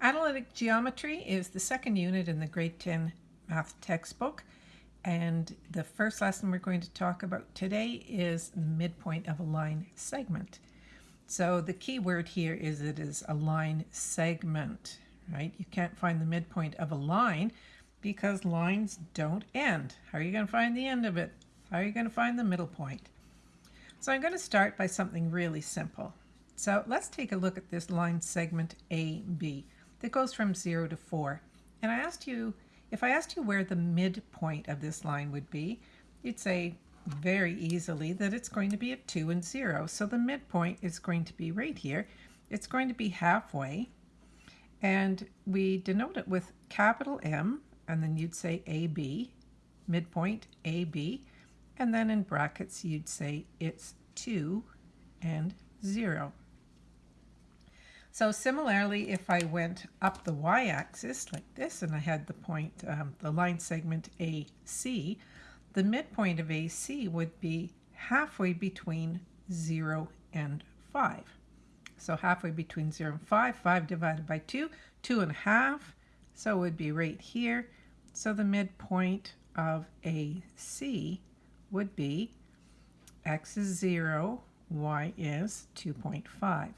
Analytic geometry is the second unit in the grade 10 math textbook. And the first lesson we're going to talk about today is midpoint of a line segment. So the key word here is it is a line segment, right? You can't find the midpoint of a line because lines don't end. How are you going to find the end of it? How are you going to find the middle point? So I'm going to start by something really simple. So let's take a look at this line segment AB that goes from 0 to 4. And I asked you, if I asked you where the midpoint of this line would be, you'd say very easily that it's going to be at 2 and 0. So the midpoint is going to be right here. It's going to be halfway. And we denote it with capital M, and then you'd say AB, midpoint AB, and then in brackets you'd say it's 2 and 0. So similarly, if I went up the y-axis like this and I had the point, um, the line segment AC, the midpoint of AC would be halfway between 0 and 5. So halfway between 0 and 5, 5 divided by 2, 2 and a half, so it would be right here. So the midpoint of AC would be x is 0, y is 2.5.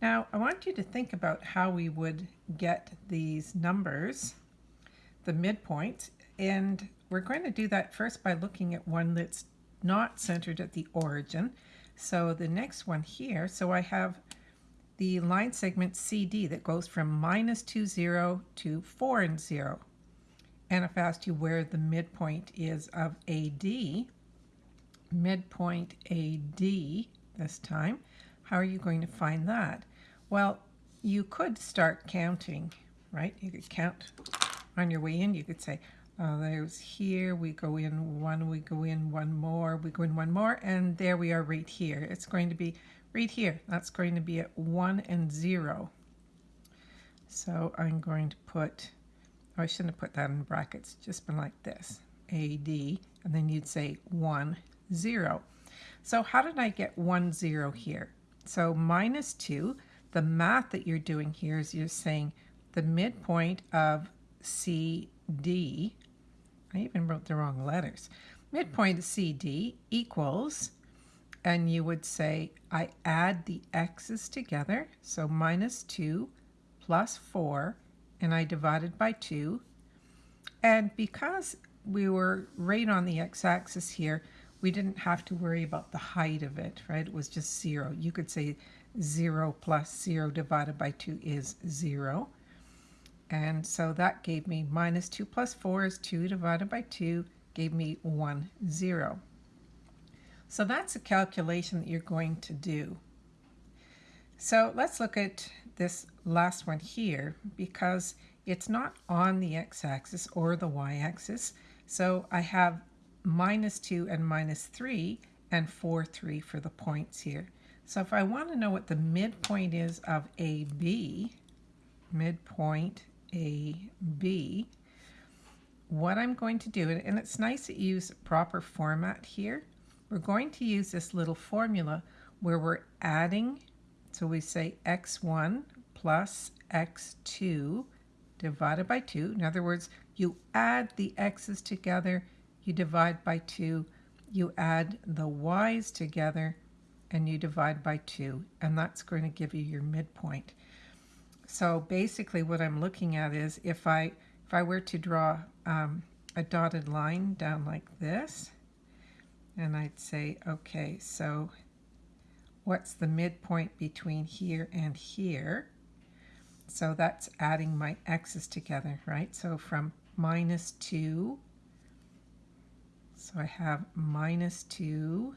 Now, I want you to think about how we would get these numbers, the midpoints, and we're going to do that first by looking at one that's not centered at the origin. So the next one here, so I have the line segment CD that goes from minus 2, 0 to 4 and 0. And if I asked you where the midpoint is of AD, midpoint AD this time, how are you going to find that? Well, you could start counting, right? You could count on your way in. You could say, oh, there's here, we go in one, we go in one more, we go in one more, and there we are right here. It's going to be right here. That's going to be at 1 and 0. So I'm going to put, oh, I shouldn't have put that in brackets, just been like this, AD, and then you'd say 1, 0. So how did I get 1, 0 here? So minus 2, the math that you're doing here is you're saying the midpoint of CD, I even wrote the wrong letters, midpoint of CD equals, and you would say I add the x's together, so minus 2 plus 4, and I divided by 2. And because we were right on the x-axis here, we didn't have to worry about the height of it, right? It was just zero. You could say 0 plus 0 divided by 2 is 0. And so that gave me minus 2 plus 4 is 2 divided by 2, gave me one zero. So that's a calculation that you're going to do. So let's look at this last one here because it's not on the x-axis or the y-axis. So I have minus 2 and minus 3 and 4, 3 for the points here. So if I want to know what the midpoint is of AB, midpoint AB, what I'm going to do, and it's nice to use proper format here, we're going to use this little formula where we're adding, so we say x1 plus x2 divided by 2. In other words, you add the x's together you divide by 2, you add the y's together, and you divide by 2, and that's going to give you your midpoint. So basically what I'm looking at is if I, if I were to draw um, a dotted line down like this, and I'd say, okay, so what's the midpoint between here and here? So that's adding my x's together, right? So from minus 2 so I have minus 2,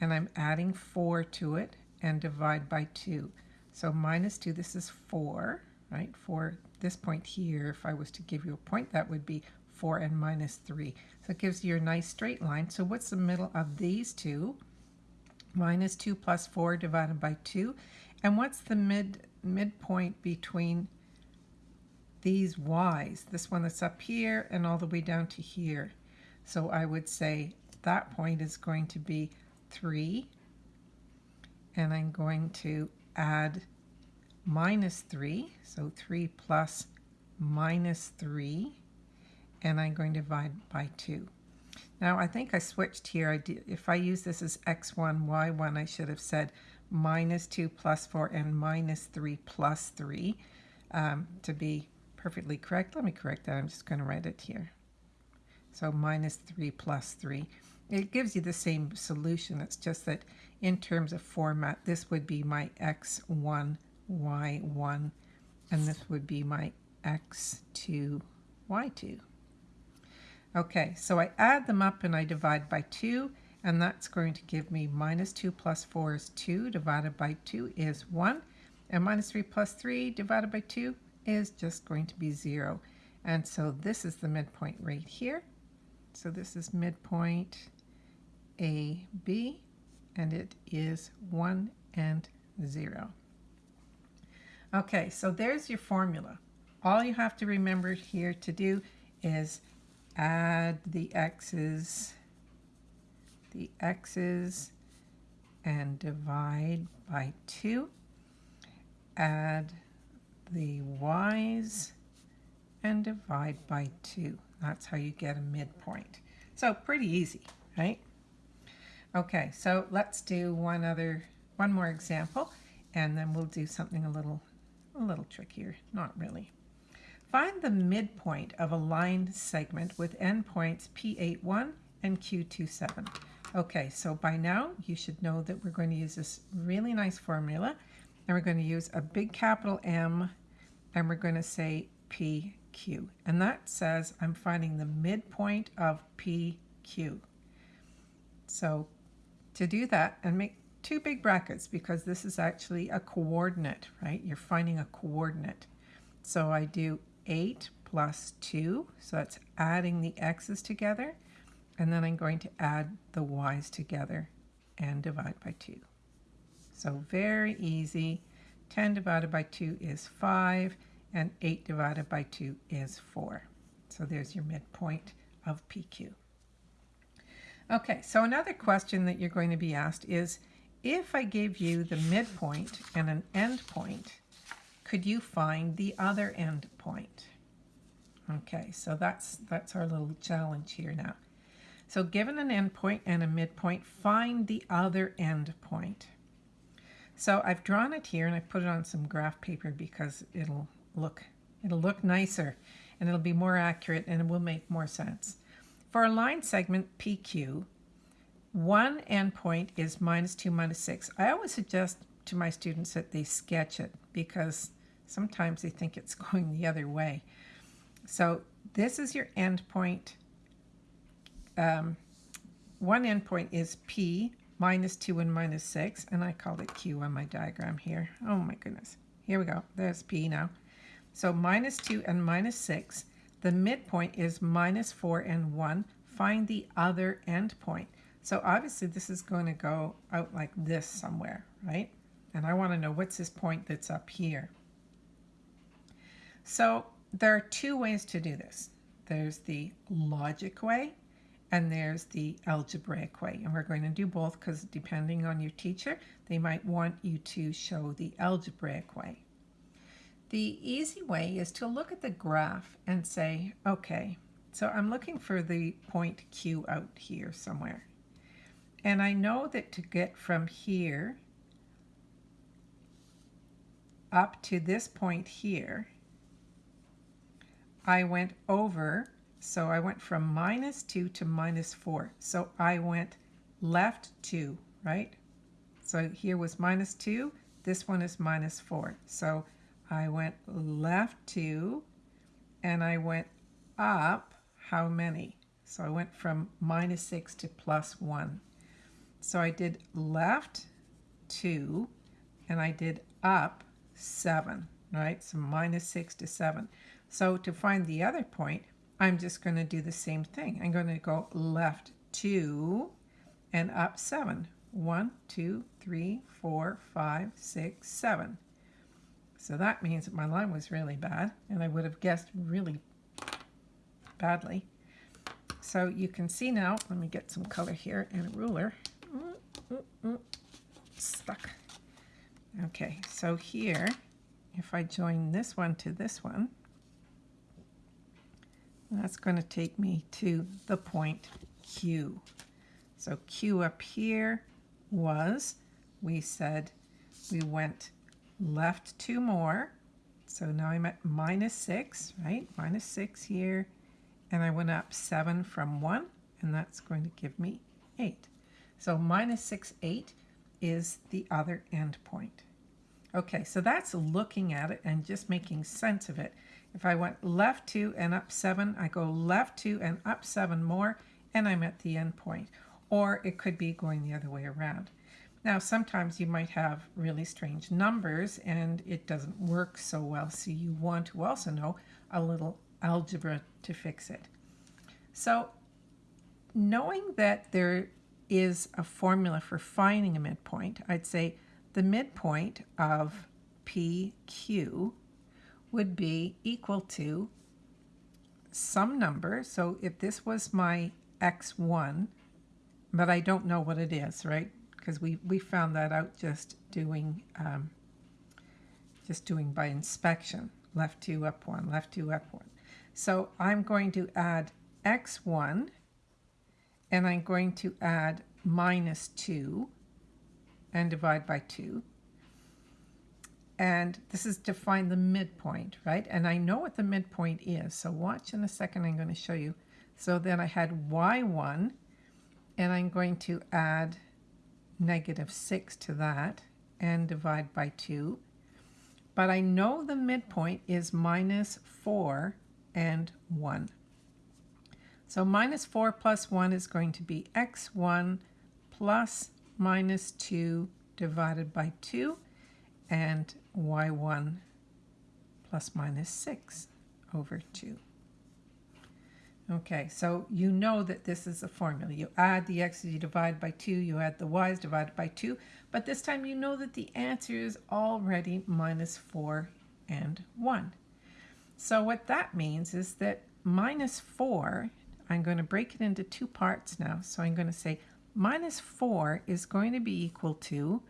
and I'm adding 4 to it, and divide by 2. So minus 2, this is 4, right? For this point here, if I was to give you a point, that would be 4 and minus 3. So it gives you a nice straight line. So what's the middle of these two? Minus 2 plus 4 divided by 2. And what's the mid midpoint between these y's? This one that's up here and all the way down to here. So I would say that point is going to be 3. And I'm going to add minus 3. So 3 plus minus 3. And I'm going to divide by 2. Now I think I switched here. I if I use this as x1, y1, I should have said minus 2 plus 4 and minus 3 plus 3 um, to be perfectly correct. Let me correct that. I'm just going to write it here. So minus 3 plus 3. It gives you the same solution. It's just that in terms of format, this would be my x1, y1, and this would be my x2, y2. Okay, so I add them up and I divide by 2, and that's going to give me minus 2 plus 4 is 2, divided by 2 is 1, and minus 3 plus 3 divided by 2 is just going to be 0. And so this is the midpoint right here. So this is midpoint A, B, and it is 1 and 0. Okay, so there's your formula. All you have to remember here to do is add the x's, the x's, and divide by 2. Add the y's and divide by 2. That's how you get a midpoint. So pretty easy, right? Okay, so let's do one other, one more example, and then we'll do something a little, a little trickier. Not really. Find the midpoint of a line segment with endpoints P81 and Q27. Okay, so by now you should know that we're going to use this really nice formula and we're going to use a big capital M and we're going to say PQ. And that says I'm finding the midpoint of PQ. So to do that and make two big brackets because this is actually a coordinate, right? You're finding a coordinate. So I do 8 plus 2, so that's adding the x's together, and then I'm going to add the y's together and divide by 2. So very easy. 10 divided by 2 is 5, and 8 divided by 2 is 4. So there's your midpoint of PQ. Okay, so another question that you're going to be asked is, if I gave you the midpoint and an endpoint, could you find the other endpoint? Okay, so that's, that's our little challenge here now. So given an endpoint and a midpoint, find the other endpoint. So I've drawn it here and I put it on some graph paper because it'll look it'll look nicer and it'll be more accurate and it will make more sense. For a line segment PQ, one endpoint is minus 2 minus 6. I always suggest to my students that they sketch it because sometimes they think it's going the other way. So this is your endpoint. Um, one endpoint is P minus 2 and minus 6, and I called it Q on my diagram here. Oh my goodness. Here we go. There's P now. So minus 2 and minus 6. The midpoint is minus 4 and 1. Find the other endpoint. So obviously this is going to go out like this somewhere, right? And I want to know what's this point that's up here. So there are two ways to do this. There's the logic way and there's the algebraic way. And we're going to do both because depending on your teacher, they might want you to show the algebraic way. The easy way is to look at the graph and say, okay, so I'm looking for the point Q out here somewhere. And I know that to get from here up to this point here, I went over so I went from minus 2 to minus 4. So I went left 2, right? So here was minus 2. This one is minus 4. So I went left 2 and I went up how many? So I went from minus 6 to plus 1. So I did left 2 and I did up 7, right? So minus 6 to 7. So to find the other point, I'm just going to do the same thing. I'm going to go left 2 and up 7. 1, 2, 3, 4, 5, 6, 7. So that means that my line was really bad, and I would have guessed really badly. So you can see now, let me get some color here and a ruler. Stuck. Okay, so here if I join this one to this one, that's going to take me to the point Q. So Q up here was, we said we went left two more. So now I'm at minus 6, right? Minus 6 here. And I went up 7 from 1, and that's going to give me 8. So minus 6, 8 is the other end point. Okay, so that's looking at it and just making sense of it. If I went left 2 and up 7, I go left 2 and up 7 more, and I'm at the end point. Or it could be going the other way around. Now, sometimes you might have really strange numbers and it doesn't work so well, so you want to also know a little algebra to fix it. So, knowing that there is a formula for finding a midpoint, I'd say the midpoint of PQ would be equal to some number. So if this was my x1, but I don't know what it is, right? Because we, we found that out just doing um, just doing by inspection. Left two, up one, left two, up one. So I'm going to add x1 and I'm going to add minus 2 and divide by 2. And this is to find the midpoint, right? And I know what the midpoint is. So watch in a second, I'm going to show you. So then I had y1, and I'm going to add negative 6 to that and divide by 2. But I know the midpoint is minus 4 and 1. So minus 4 plus 1 is going to be x1 plus minus 2 divided by 2 and y1 plus minus 6 over 2. Okay, so you know that this is a formula. You add the x's, you divide by 2, you add the y's divided by 2, but this time you know that the answer is already minus 4 and 1. So what that means is that minus 4, I'm going to break it into two parts now. So I'm going to say minus 4 is going to be equal to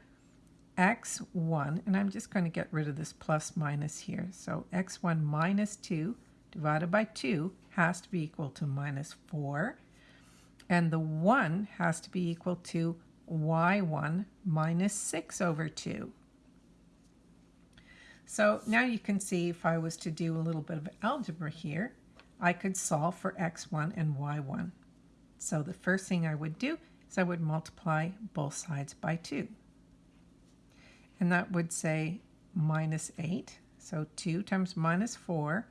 x1, and I'm just going to get rid of this plus minus here. So x1 minus 2 divided by 2 has to be equal to minus 4. And the 1 has to be equal to y1 minus 6 over 2. So now you can see if I was to do a little bit of algebra here, I could solve for x1 and y1. So the first thing I would do is I would multiply both sides by 2 and that would say minus 8. So 2 times minus 4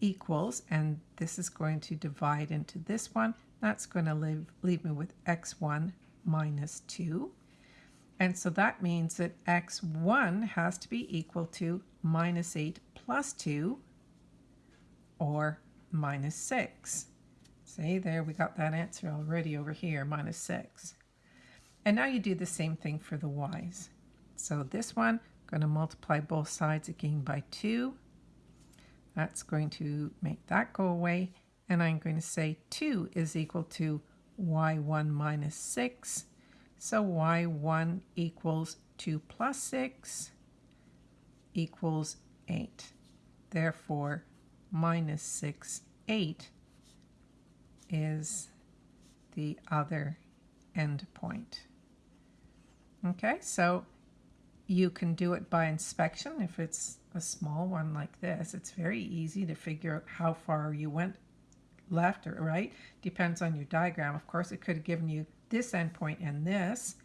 equals, and this is going to divide into this one. That's going to leave, leave me with x1 minus 2. And so that means that x1 has to be equal to minus 8 plus 2, or minus 6. See, there we got that answer already over here, minus 6. And now you do the same thing for the y's. So this one, I'm going to multiply both sides again by 2. That's going to make that go away. And I'm going to say 2 is equal to y1 minus 6. So y1 equals 2 plus 6 equals 8. Therefore, minus 6, 8 is the other end point. Okay, so you can do it by inspection if it's a small one like this. It's very easy to figure out how far you went left or right. Depends on your diagram. Of course, it could have given you this endpoint and this,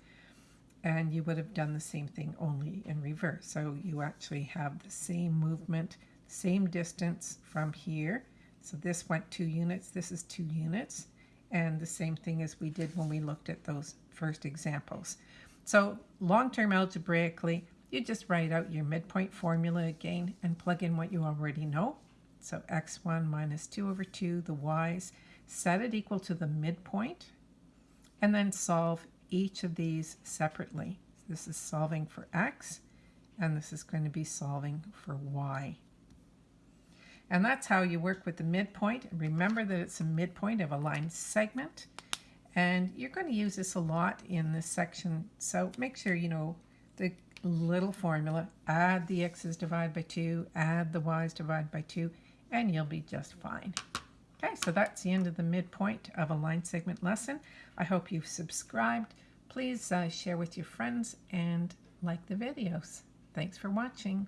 and you would have done the same thing only in reverse. So you actually have the same movement, same distance from here. So this went two units, this is two units, and the same thing as we did when we looked at those first examples. So long-term algebraically, you just write out your midpoint formula again and plug in what you already know. So x1 minus 2 over 2, the y's, set it equal to the midpoint, and then solve each of these separately. This is solving for x, and this is going to be solving for y. And that's how you work with the midpoint. Remember that it's a midpoint of a line segment. And you're going to use this a lot in this section, so make sure you know the little formula, add the x's divided by 2, add the y's divided by 2, and you'll be just fine. Okay, so that's the end of the midpoint of a line segment lesson. I hope you've subscribed. Please uh, share with your friends and like the videos. Thanks for watching.